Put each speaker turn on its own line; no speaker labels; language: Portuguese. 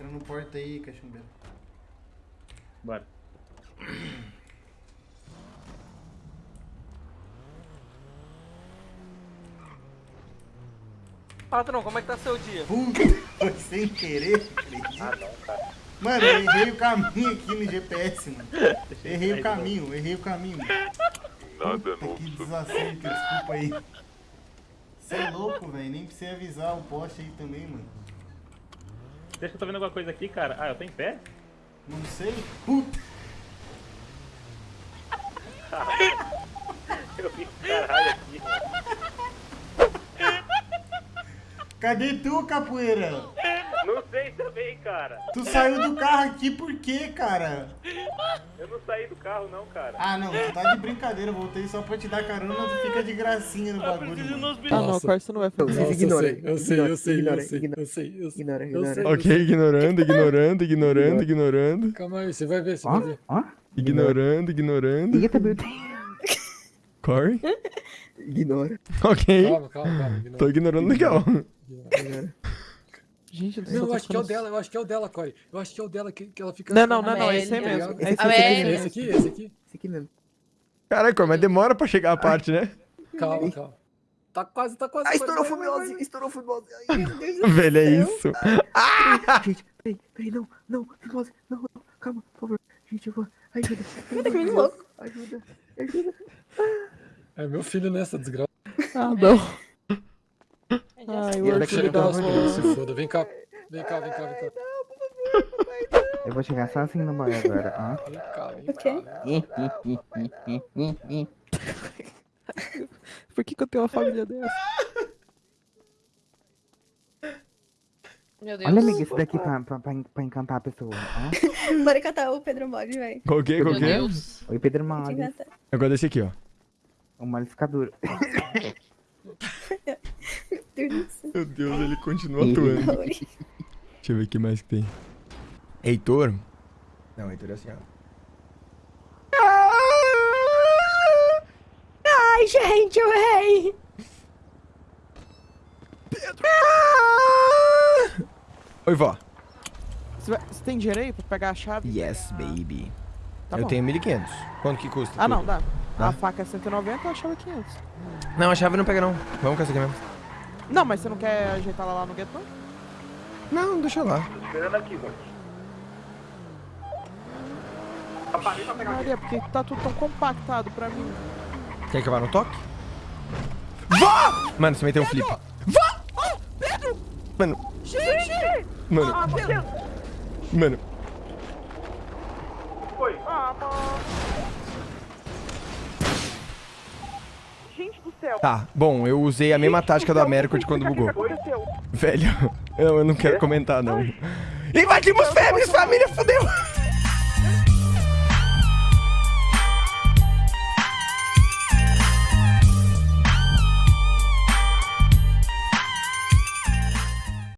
Entra no porta aí, cachumbeiro.
Bora.
Patrão, como é que tá seu dia?
Puta, foi sem querer, acredita?
Ah, não, cara.
Mano, eu errei o caminho aqui no GPS, mano. Errei o caminho, errei o caminho.
Nada
Puta,
novo
que desacerto, desculpa aí. Você é louco, velho. Nem precisa avisar o poste aí também, mano.
Deixa que eu tô vendo alguma coisa aqui, cara. Ah, eu tô em pé?
Não sei. Puta,
Eu vi caralho aqui.
cadê tu, capoeira?
Sei também, cara.
Tu saiu do carro aqui por quê, cara?
Eu não saí do carro, não, cara.
Ah, não, tu tá de brincadeira. Voltei só pra te dar carona, tu fica de gracinha no bagulho.
Ah, não, corta você não vai fazer.
Nossa,
ignora,
eu sei, eu sei, eu sei,
ignora,
eu sei, eu sei,
Ignora,
eu sei.
ignora.
Ok, ignorando, ignorando, ignorando,
Calma aí, você vai ver, você vai ver.
ignorando, ignorando.
Eita, meu Deus.
Corre.
Ignora.
Ok.
Calma, calma, calma. ignora.
Tô ignorando legal.
Ignora.
Gente
Não, eu acho que é o dela, eu acho que é o dela, Corey. Eu acho que é o dela que, que ela fica.
Não, não, não, não, esse aí mesmo.
Esse
É esse
aqui, esse aqui.
Esse aqui mesmo.
Caraca, mas demora pra chegar a parte, né?
Calma, calma. Tá quase, tá quase.
Ah, estourou o fumeose, estourou o fumeose. Ai, meu Deus do
Velho, é isso.
Gente, peraí, peraí, não, não, fumeose, não, não, calma, por favor. Gente, eu vou. Ajuda. de
menino
Deus.
louco.
Ajuda, ajuda.
É meu filho nessa desgraça.
Ah, não. Ai,
Ele daqui,
Se foda, vem cá. Vem cá, vem cá, vem cá.
Eu vou chegar só assim no banho agora, ó.
Vem cá, vem
O quê?
Por que, que eu tenho uma família dessa?
Meu Deus.
Olha, amiga, esse daqui pra, pra, pra, pra encantar a pessoa, ó.
Bora cantar o Pedro Mori, vai.
Qual que, qual que? é?
Oi, Pedro.
Eu gosto desse aqui, ó.
O malificador.
Meu Deus.
Meu Deus, ele continua atuando. Deixa eu ver o que mais que tem. Heitor? Não, Heitor é assim, ó.
Ai, gente, eu errei.
Oi, vó.
Você, tem dinheiro aí pra pegar a chave?
Yes, baby.
Tá
eu
bom.
tenho 1.500. Quanto que custa?
Ah, não,
tudo?
dá.
Dá?
A faca é 190, a chave é 500.
Não, a chave não pega, não. Vamos com essa aqui mesmo.
Não, mas você não quer ajeitar ela lá no gueto, não?
Não, deixa lá.
Esperando aqui, mano.
Maria, porque tá tudo tão compactado pra mim.
Quer que eu vá no toque? Vó! Mano, você meteu um flip. Vó!
Oh, Pedro!
Mano,
Gente!
mano,
Ah,
mano.
Gente do céu!
Tá, bom, eu usei a mesma tática do Américo de quando bugou. Velho, eu, eu não quero comentar, não. Invadimos fêmeas, família, fudeu!